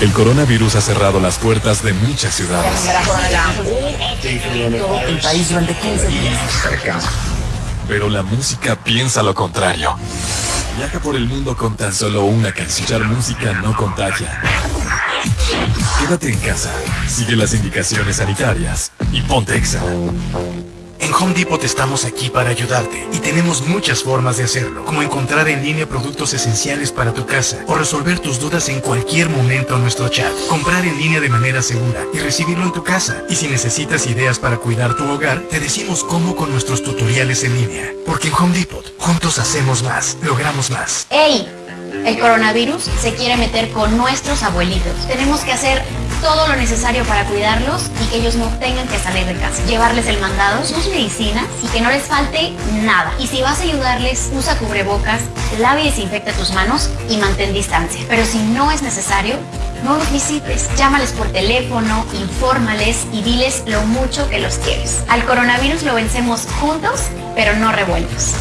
El coronavirus ha cerrado las puertas de muchas ciudades. El país durante 15 días. Pero la música piensa lo contrario. Viaja por el mundo con tan solo una canción. Música no contagia. Quédate en casa, sigue las indicaciones sanitarias y ponte exa. En Home Depot estamos aquí para ayudarte y tenemos muchas formas de hacerlo, como encontrar en línea productos esenciales para tu casa o resolver tus dudas en cualquier momento en nuestro chat, comprar en línea de manera segura y recibirlo en tu casa. Y si necesitas ideas para cuidar tu hogar, te decimos cómo con nuestros tutoriales en línea. Porque en Home Depot, juntos hacemos más, logramos más. ¡Ey! El coronavirus se quiere meter con nuestros abuelitos. Tenemos que hacer todo lo necesario para cuidarlos y que ellos no tengan que salir de casa. Llevarles el mandado, sus medicinas y que no les falte nada. Y si vas a ayudarles, usa cubrebocas, lave y desinfecta tus manos y mantén distancia. Pero si no es necesario, no los visites. Llámales por teléfono, infórmales y diles lo mucho que los quieres. Al coronavirus lo vencemos juntos, pero no revueltos.